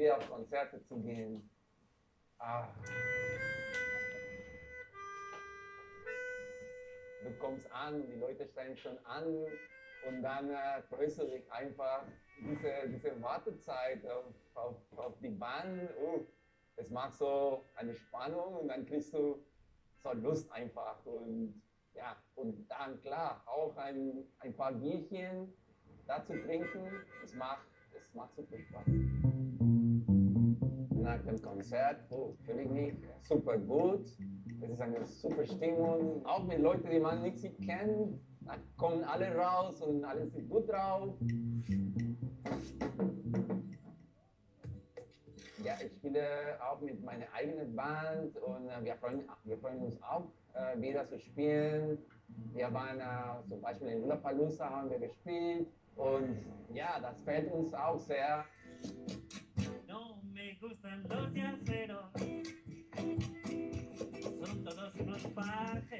wieder auf Konzerte zu gehen. Ah. Du kommst an, die Leute steigen schon an und dann äh, freust dich einfach diese, diese Wartezeit auf, auf, auf die Bahn. Oh, es macht so eine Spannung und dann kriegst du so Lust einfach. Und ja, und dann klar, auch ein, ein paar Bierchen da zu trinken, es macht, es macht super Spaß. Nach dem Konzert oh, fühle ich mich super gut. Es ist eine super Stimmung, auch mit Leuten, die man nicht kennt. Da kommen alle raus und alle sind gut drauf. Ja, ich spiele auch mit meiner eigenen Band und äh, wir, freuen, wir freuen uns auch, äh, wieder zu spielen. Wir waren äh, zum Beispiel in Lollapalooza haben wir gespielt und ja, das fällt uns auch sehr. 哇！嘿